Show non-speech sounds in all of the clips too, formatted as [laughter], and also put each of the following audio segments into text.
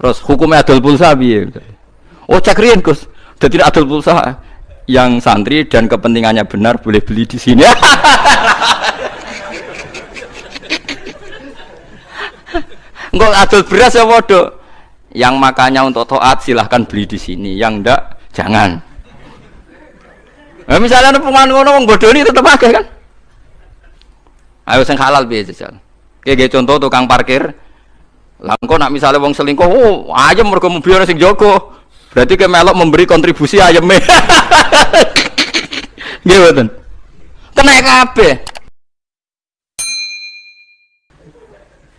Terus hukumnya adol pulsa piye? Oh cek riyen Gus. Adol pulsa yang santri dan kepentingannya benar boleh beli di sini. [laughs] Enggak adol beras ya bodoh. Yang makanya untuk toat silahkan beli di sini. Yang ndak jangan. Nah, misalnya ada pengen ngono wong bodoh ini tetap pakai kan? Ayo sing halal piye jajal. Kayak contoh tukang parkir. Lah engko nak misalnya wong selingkuh, oh ayam mergo mobil sing jogo. Berarti ke melok memberi kontribusi ayam [laughs] Nggih mboten. Kena kabeh.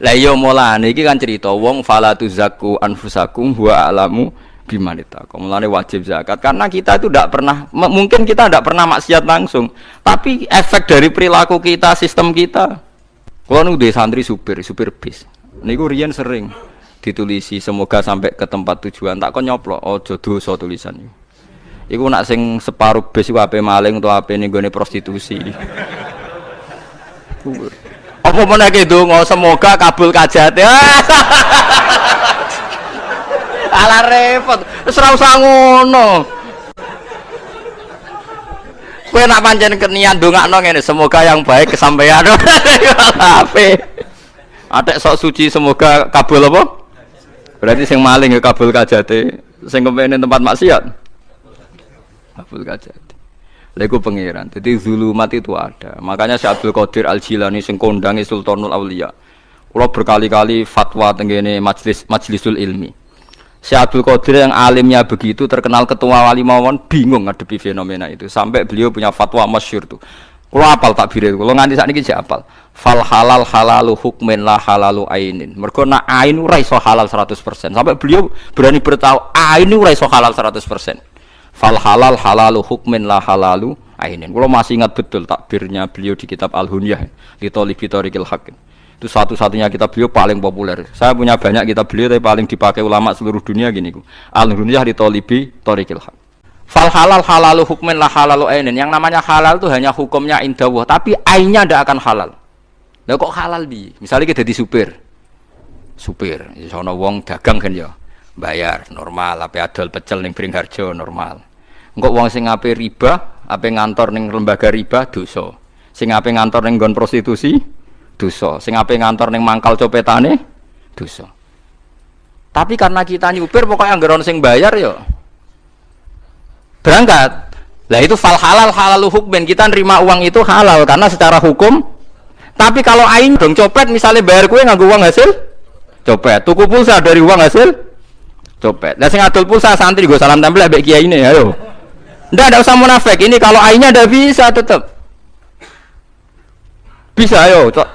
Lah iya mulane iki kan cerita wong fala tuzakku anfusakum huwa alamu bimanita. Mulane wajib zakat karena kita itu tidak pernah mungkin kita tidak pernah maksiat langsung, tapi efek dari perilaku kita, sistem kita. Kalau nu santri supir, supir bis. Niku riyen sering ditulisi semoga sampai ke tempat tujuan. Tak kok nyoplok ojo dosa tulisan iku. Iku nak sing separuh bis iku ape maling utawa ape ning prostitusi. Apa meneh donga semoga kabul kajate. [laughs] Ala repot. Wis ora usah ngono. Kowe nak pancen kenian ndongakno ngene, semoga yang baik kesampaian. [laughs] Ape? Atek sok suci semoga kabul apa? Berarti sing maling ya kabul kajate, sing kepengin tempat maksiat. Kabul kajate. Lego pangeran. Jadi zulumat itu ada. Makanya Syekh Abdul Qadir Al Jilani sing kondangi Sultanul Aulia. Kalau berkali-kali fatwa tenggene majlis majlisul ilmi. Syekh Abdul Qadir yang alimnya begitu terkenal ketua wali mawon bingung ngadepi fenomena itu sampai beliau punya fatwa masyur tuh. Kalau apal takbir itu, kalau nganti saat ini apal. Fal halal halalu hukmin la halalu ainin. Mereka nak ain ora iso halal 100%. Sampai beliau berani bertahu ain ora iso halal 100% fal halal halalu hukmin la halalu ainin. Kalau masih ingat betul takbirnya beliau di kitab al hunyah di torikil hakim itu satu-satunya kitab beliau paling populer. Saya punya banyak kitab beliau tapi paling dipakai ulama seluruh dunia gini al hunyah di torikil hakim fal halal halalu hukmin la halalu ainin yang namanya halal itu hanya hukumnya indawah tapi ainnya tidak akan halal Lah kok halal bi? Misalnya kita di supir. Supir, sono wong dagang kan ya. Bayar normal, apa adol pecel ning Bringharjo normal. Engkau uang sing ape riba, ape ngantor neng lembaga riba dosa. Sing ape ngantor neng gon prostitusi dosa. Sing ape ngantor neng mangkal copetane dosa. Tapi karena kita nyupir pokoknya anggaran sing bayar yo berangkat. Lah itu fal halal halal hukmin kita nerima uang itu halal karena secara hukum. Tapi kalau ain dong copet misalnya bayar kue nggak uang hasil copet, tuku pulsa dari uang hasil copet. Lah sing adol pulsa santri gue salam tempel mbek kiai ini ayo. Ndak ada usah munafik. Ini kalau ainnya ada bisa tetap. Bisa ayo, cok.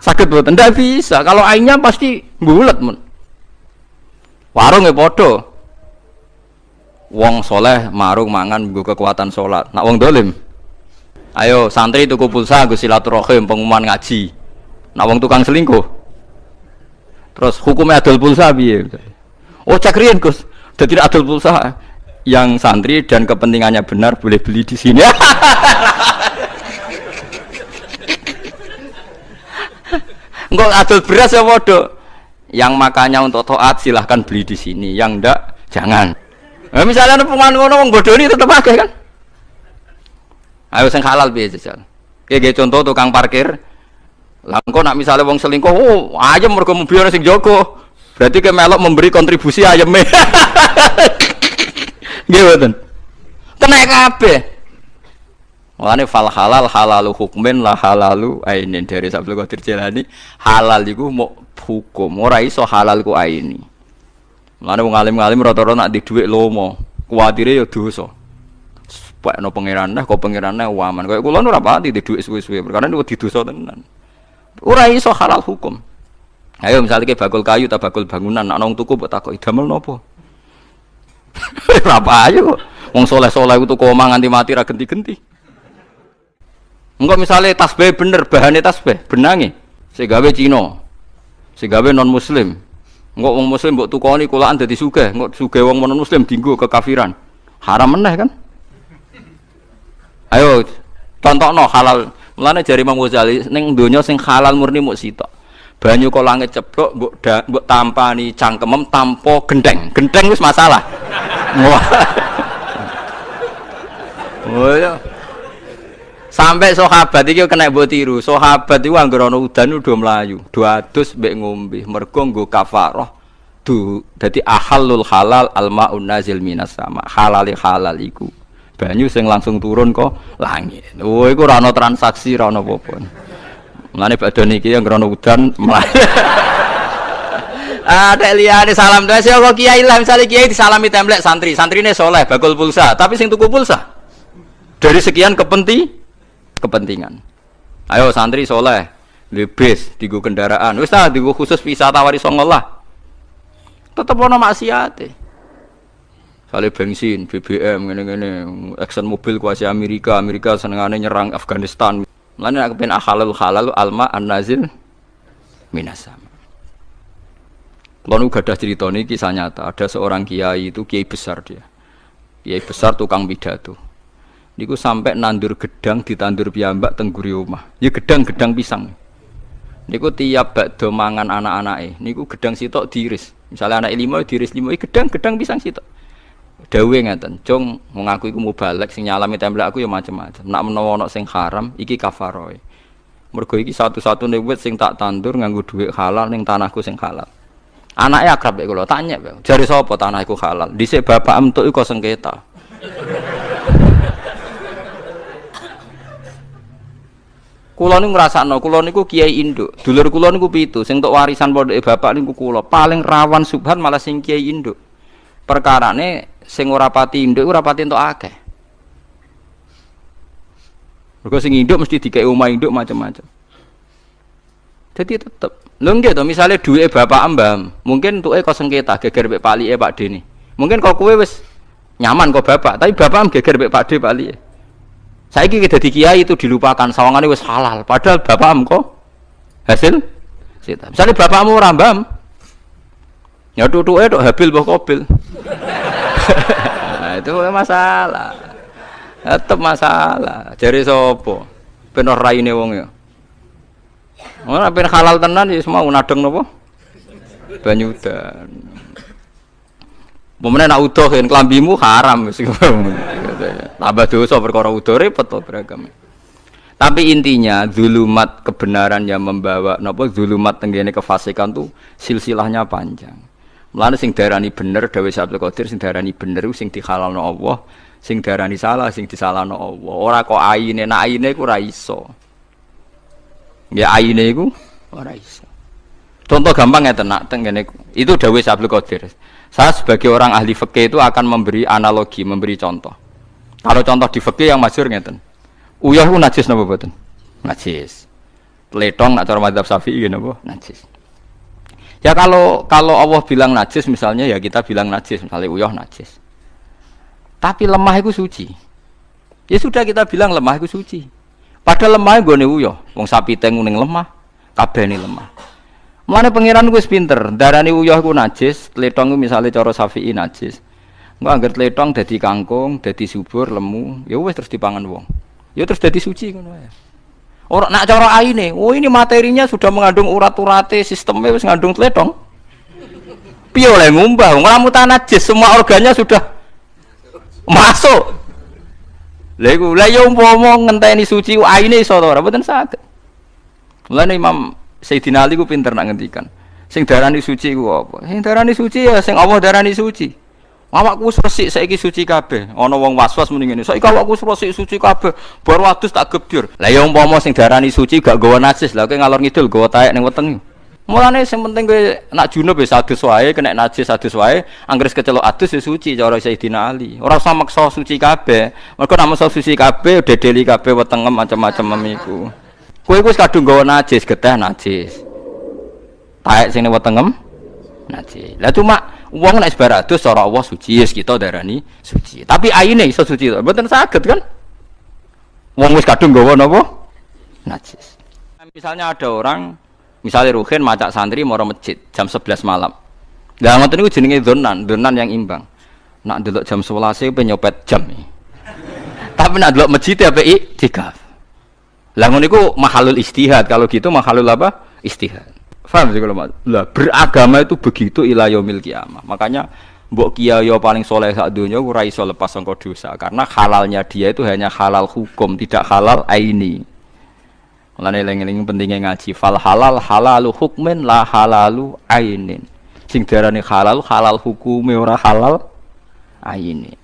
Sakit buat ndak bisa. Kalau ainnya pasti bulat men. Warung ya podo. Wong soleh marung mangan gue kekuatan sholat. Nak wong dolim. Ayo santri tuku pulsa gue silaturahim pengumuman ngaji. Nak wong tukang selingkuh. Terus hukumnya adol pulsa biye. Oh cek riyen Gus. Dadi adol pulsa yang santri dan kepentingannya benar boleh beli di sini. [laughs] Enggak adol beras ya bodoh. Yang makanya untuk toat silahkan beli di sini. Yang ndak jangan. Nah, misalnya ada pengen ngono wong bodoh ini tetap pakai kan? Ayo sing halal biasa jajal. Kayak contoh tukang parkir. Lah nak misalnya wong selingkuh, oh ayam mergo mobil sing jogo. Berarti ke melok memberi kontribusi ayam. [laughs] Nggih mboten. Kena kabeh. Mulane fal halal halalu hukmin la halalu ainin dari Sabtu Qadir Jilani halal iku mau hukum ora iso halal ku aini. Mulane wong alim-alim rata-rata nak di dhuwit lomo, kuwatire ya dosa. Pak no pangeran nah kok pangeran nah waman kayak kula ora pati di dhuwit suwe-suwe perkara niku di dosa tenan. Ora iso halal hukum. Ayo misalnya kayak bakul kayu atau bakul bangunan, nak nong tuku buat takut idamel nopo. Apa aja [laughs] kok. Wong soleh-soleh itu koma nganti mati ra genti-genti. Enggak misalnya tasbih bener, bahannya tasbih, benangi. Segawe Cina. Segawe non muslim. Enggak wong muslim mbok tukoni kulaan dadi sugih, enggak sugih wong non muslim dinggo kekafiran. Haram meneh kan? Ayo contohno halal. Mulane jari Imam Ghazali ning donya sing halal murni muk sitok. banyu kok langit ceblok mbok mbok tampani cangkemem tampo gendeng gendeng wis masalah wah oh ya sampai sahabat iki kena mbok tiru. Sahabat iku anggere ana udan udah melayu do adus mbek ngombe. Mergo nggo kafarah du dadi ahalul halal almaun nazil minas sama. Halali halal iku. Banyu sing langsung turun kok langit. Oh iku ora ana transaksi ora ana apa-apa. Mulane badhe niki yang udan Ada liyane salam tuh sih kok kiai lah misalnya kiai disalami templek santri, santrine soleh bakul pulsa, tapi sing tuku pulsa? Dari sekian kepenti kepentingan. Ayo santri soleh, lebis tigu kendaraan, wis ta tigu khusus wisata wari songol lah. Tetep ono maksiate. Kali bensin, BBM, ngene-ngene, Exxon mobil kuasi Amerika, Amerika senengane nyerang Afghanistan. Mana aku pengen halal halal alma an nazil minasam. Kalau gak ada cerita ini kisah nyata. Ada seorang kiai itu kiai besar dia, kiai besar tukang pidato. Niku sampai nandur gedang ditandur piyambak tengguri rumah. Ya gedang-gedang pisang. Niku tiap bakdo mangan anak-anak eh. Niku gedang sitok diiris. Misalnya anak lima diiris lima, gedang-gedang pisang sitok dawe ngeten cung mengaku iku mubalek sing nyalami templek aku ya macam-macam nak menawa ana sing haram iki kafaroe mergo iki satu-satune wit sing tak tandur nganggo dhuwit halal ning tanahku sing halal anaknya akrab ya kula tanya jari sapa tanah iku halal dhisik bapak entuk iku sengketa Kulo niku ngrasakno, kulo niku kiai induk. Dulur kulo niku pitu, sing untuk warisan pondok bapak niku kulo. Paling rawan subhan malah sing kiai induk. Perkarane sing ora pati induk ora pati entuk akeh. Mergo sing induk mesti dikei omah induk macam-macam. Jadi tetep lho nggih to misale duwe bapak ambam, mungkin entuke kok sengketa geger mek palike Pak Deni. Mungkin kok kowe wis nyaman kok bapak, tapi bapak geger mek Pak D palike. Saiki kita di kiai itu dilupakan sawangane wis halal, padahal bapak kok hasil sita. Misalnya bapakmu rambam, ya tutuke tok habil mbah kobil nah, itu masalah tetap masalah jari sopo benar raine wong ya Ora ben halal tenan ya semua nadeng napa? Banyu dan. Pemene nak udoh kan klambimu haram. Tambah dosa perkara udoh repot to beragam. Tapi intinya zulumat kebenaran yang membawa napa zulumat tenggene kefasikan tuh silsilahnya panjang. Mulane sing darani bener Dewi Abdul Qadir sing darani bener sing dihalalno Allah, sing darani salah sing disalahno Allah. Ora kok aine, nak aine iku ora iso. Ya aine iku ora iso. Contoh gampang ya nak tengene itu Dewi Abdul Qadir. Saya sebagai orang ahli fikih itu akan memberi analogi, memberi contoh. Kalau contoh di fikih yang masyhur ngeten. Uyah ku najis napa mboten? Najis. Letong nak cara madzhab Syafi'i napa? Najis. Ya kalau kalau Allah bilang najis misalnya ya kita bilang najis misalnya uyah najis. Tapi lemah itu suci. Ya sudah kita bilang lemah itu suci. Padahal lemah gue uyah. Wong sapi tengu neng lemah, kabeh nih lemah. Mana pangeran gue pinter. Darani uyah gue najis, tletong misalnya coro sapi najis. Gue angger tletong jadi kangkung, jadi subur, lemu. Ya wes terus dipangan wong. Ya terus jadi suci ya. Orang nak cara aine, oh ini materinya sudah mengandung urat-urate, sistemnya harus mengandung teletong. Piye oleh ngumbah, ora mutan najis, semua organnya sudah masuk. Lha iku lha yo umpama ngenteni suci aine iso to ora mboten saged. Mulane Imam Sayyidina Ali ku pinter nak ngendikan. Sing darani suci ku apa? Sing darani suci ya sing Allah darani suci. Awakku wis resik saiki suci kabeh. Ana wong was-was muni ngene. Saiki awakku wis resik suci kabeh. Bar wadus tak gebdir. Lah ya umpama sing darani suci gak gawa najis, lah kowe ngalor ngidul gawa taek ning weteng. Mulane sing penting kowe nak junub wis adus wae, kena najis adus wae, anggere kecelok adus ya suci cara Sayyidina Ali. Ora usah maksa suci kabeh. Mergo nek maksa suci kabeh dedeli kabeh wetengem macam-macam memiku. Kowe wis kadung gawa najis, geteh najis. Taek sing wetengem najis. Lah cuma Uang nek sebaradus cara Allah suci yes kita darani suci. Tapi aine iso suci to. Mboten saged kan? Wong wis kadung gawa napa? Najis. Misalnya ada orang misalnya Ruhin macak santri mau masjid jam 11 malam. Lah ngoten niku jenenge donan, donan yang imbang. Nak delok jam 11 e nyopet jam. Tapi nak delok masjid ya i tikaf. Lah ngono mahalul istihad. Kalau gitu mahalul apa? Istihad. Faham sih kalau lah beragama itu begitu ila yaumil kiamah. Makanya mbok kiai paling soleh sak dunia ora iso lepas sangka dosa karena halalnya dia itu hanya halal hukum, tidak halal aini. Mulane eling-eling pentingnya ngaji fal halal halalu hukmin la halalu ainin. Sing diarani halal halal hukume ora halal aini.